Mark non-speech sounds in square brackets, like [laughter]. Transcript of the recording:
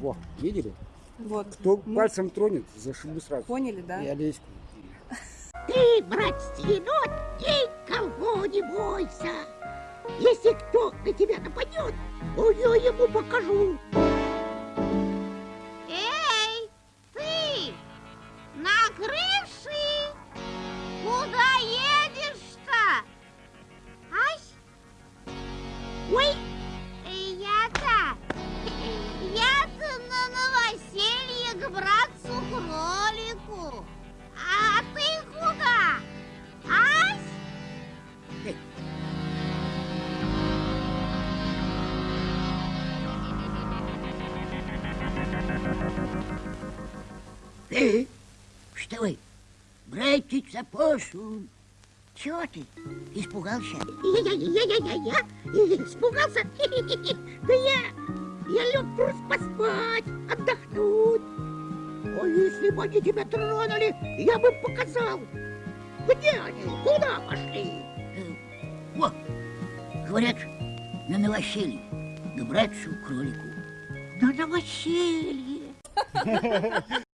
Во, видели? Вот. Кто Мы пальцем тронет, зашибу сразу. Поняли, да? И Олеську. Ты, брат енот, никого не бойся. Если кто на тебя нападет, я ему покажу. Эй, ты! На крыше? Куда едешь-то? Ай, Ой, э, вставай. Братец опоссум. Чего ты? Испугался? Я-я-я-я-я-я? Испугался? [laughs] Да я... Я лег просто поспать, отдохнуть. А если бы они тебя тронули, я бы показал. Где они? Куда пошли? О, говорят, на новоселье. Да братцу кролику. На новоселье. [laughs]